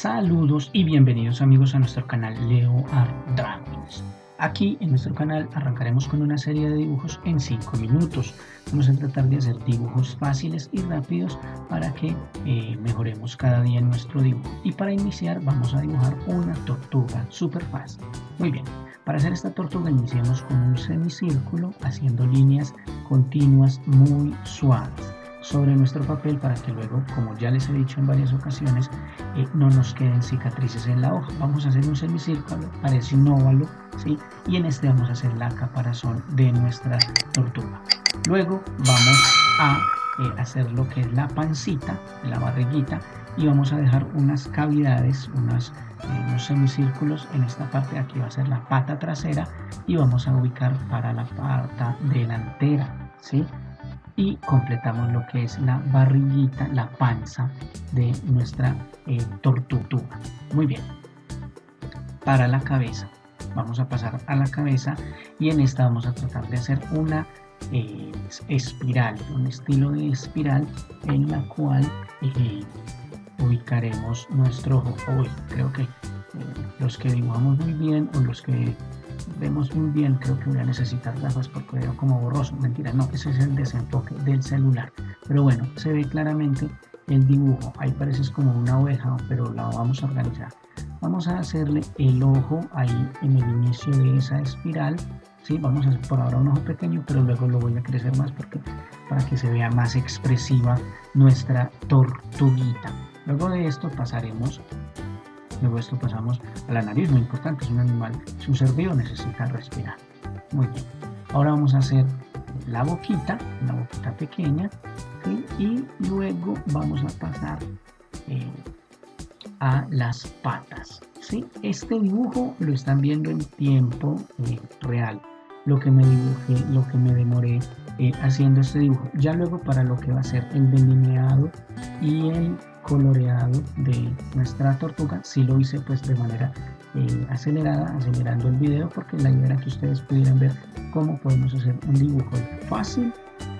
Saludos y bienvenidos amigos a nuestro canal Leo Art Dragons. Aquí en nuestro canal arrancaremos con una serie de dibujos en 5 minutos. Vamos a tratar de hacer dibujos fáciles y rápidos para que eh, mejoremos cada día nuestro dibujo. Y para iniciar vamos a dibujar una tortuga súper fácil. Muy bien, para hacer esta tortuga iniciamos con un semicírculo haciendo líneas continuas muy suaves sobre nuestro papel para que luego, como ya les he dicho en varias ocasiones, eh, no nos queden cicatrices en la hoja. Vamos a hacer un semicírculo, parece un óvalo, ¿sí? y en este vamos a hacer la caparazón de nuestra tortuga. Luego vamos a eh, hacer lo que es la pancita, la barriguita, y vamos a dejar unas cavidades, eh, unos semicírculos en esta parte, aquí va a ser la pata trasera, y vamos a ubicar para la pata delantera, ¿sí? Y completamos lo que es la barriguita, la panza de nuestra eh, tortuga. Muy bien. Para la cabeza, vamos a pasar a la cabeza y en esta vamos a tratar de hacer una eh, espiral, un estilo de espiral en la cual eh, ubicaremos nuestro ojo. Hoy creo que los que dibujamos muy bien o los que vemos muy bien, creo que voy a necesitar gafas porque veo como borroso, mentira, no, ese es el desenfoque del celular, pero bueno, se ve claramente el dibujo, ahí parece como una oveja, pero la vamos a organizar. Vamos a hacerle el ojo ahí en el inicio de esa espiral, ¿sí? vamos a hacer por ahora un ojo pequeño, pero luego lo voy a crecer más porque para que se vea más expresiva nuestra tortuguita. Luego de esto pasaremos Luego esto pasamos a la nariz, muy importante, es un animal, es un ser vivo, necesita respirar. Muy bien. Ahora vamos a hacer la boquita, una boquita pequeña, y luego vamos a pasar eh, a las patas. ¿sí? Este dibujo lo están viendo en tiempo eh, real, lo que me dibujé, lo que me demoré eh, haciendo este dibujo. Ya luego para lo que va a ser el delineado y el coloreado de nuestra tortuga. Si lo hice pues de manera eh, acelerada acelerando el video porque la idea era que ustedes pudieran ver cómo podemos hacer un dibujo fácil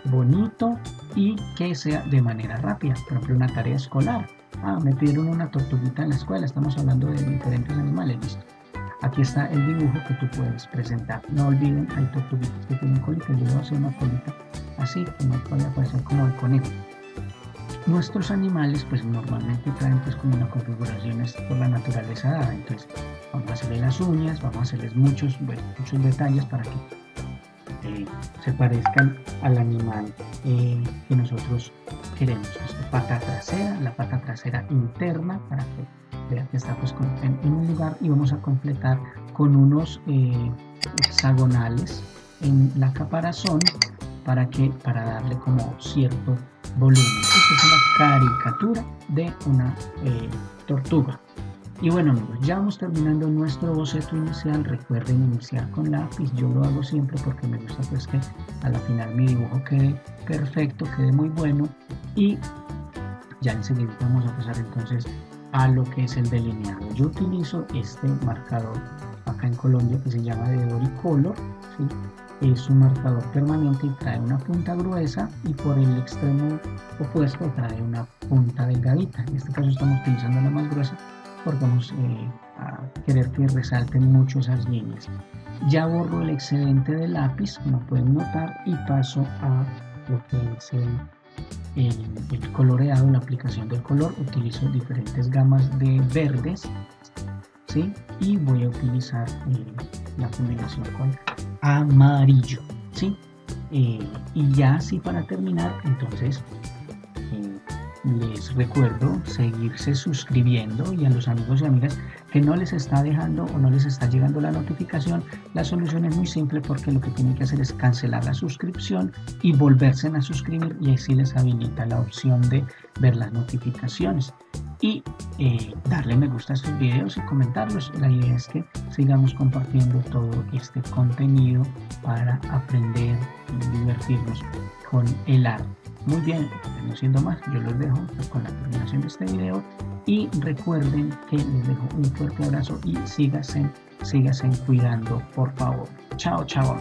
bonito y que sea de manera rápida por ejemplo una tarea escolar. Ah, me pidieron una tortuguita en la escuela estamos hablando de diferentes animales listo. Aquí está el dibujo que tú puedes presentar. No olviden hay tortuguitas que tienen colita yo voy a hacer una colita así que no puede aparecer como el conejo nuestros animales pues normalmente traen pues como una configuración por la naturaleza dada. Entonces vamos a hacerle las uñas vamos a hacerles muchos muchos detalles para que eh, se parezcan al animal eh, que nosotros queremos. La pata trasera la pata trasera interna para que vean que está pues en, un lugar. Y vamos a completar con unos eh, hexagonales en la caparazón para que para darle como cierto volumen. Esta es una caricatura de una eh, tortuga. Y bueno amigos, ya vamos terminando nuestro boceto inicial. Recuerden iniciar con lápiz. Yo lo hago siempre porque me gusta pues que a la final mi dibujo quede perfecto, quede muy bueno. Y ya enseguida vamos a pasar entonces a lo que es el delineado. Yo utilizo este marcador acá en Colombia que se llama de Doricolor. ¿sí? Es un marcador permanente y trae una punta gruesa y por el extremo opuesto trae una punta delgadita. En este caso estamos utilizando la más gruesa porque vamos eh, a querer que resalten mucho esas líneas. Ya borro el excedente del lápiz, como pueden notar, y paso a lo que es el, coloreado, la aplicación del color. Utilizo diferentes gamas de verdes, ¿sí? Y voy a utilizar eh, la combinación con amarillo, ¿sí? Eh, y ya así para terminar, entonces eh, les recuerdo seguirse suscribiendo y a los amigos y amigas que no les está dejando o no les está llegando la notificación, la solución es muy simple porque lo que tienen que hacer es cancelar la suscripción y volverse a suscribir y así les habilita la opción de ver las notificaciones y eh, darle me gusta a estos videos y comentarlos. La idea es que sigamos compartiendo todo este contenido para aprender y divertirnos con el arte. Muy bien, no siendo más, yo los dejo con la terminación de este video y recuerden que les dejo un fuerte abrazo y síganse, síganse cuidando, por favor. Chao, chao.